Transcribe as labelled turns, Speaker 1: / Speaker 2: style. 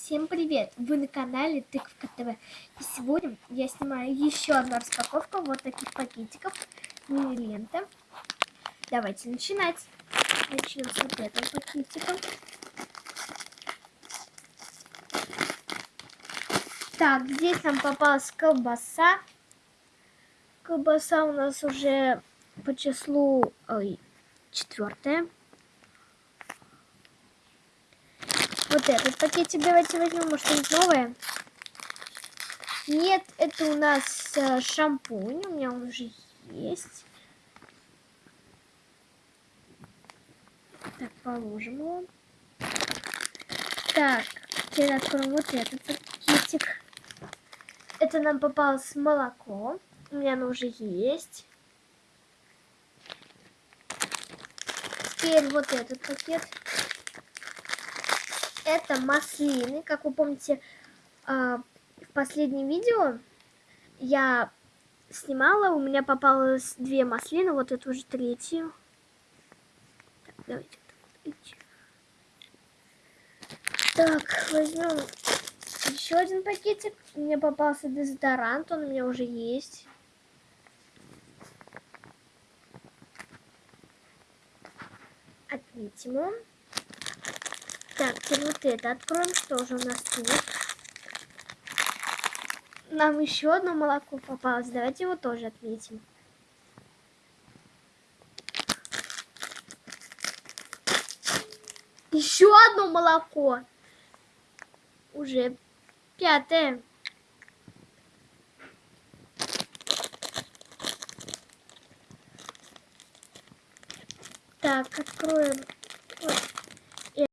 Speaker 1: Всем привет! Вы на канале Тыковка ТВ. И сегодня я снимаю еще одну распаковку вот таких пакетиков мини-ленты. Давайте начинать. Начнем с вот этого пакетика. Так, здесь нам попалась колбаса. Колбаса у нас уже по числу четвертая. Вот этот пакетик давайте возьмем, может что-нибудь новое. Нет, это у нас э, шампунь, у меня он уже есть. Так, положим его. Так, теперь откроем вот этот пакетик. Это нам попалось молоко. У меня оно уже есть. Теперь вот этот пакет это маслины. Как вы помните, а, в последнем видео я снимала, у меня попалось две маслины, вот эту уже третью. Так, давайте так, возьмем еще один пакетик. Мне попался дезодорант, он у меня уже есть. Отметим его. Так, теперь вот это откроем. Что же у нас тут? Нам еще одно молоко попалось. Давайте его тоже отметим. Еще одно молоко. Уже пятое. Так, откроем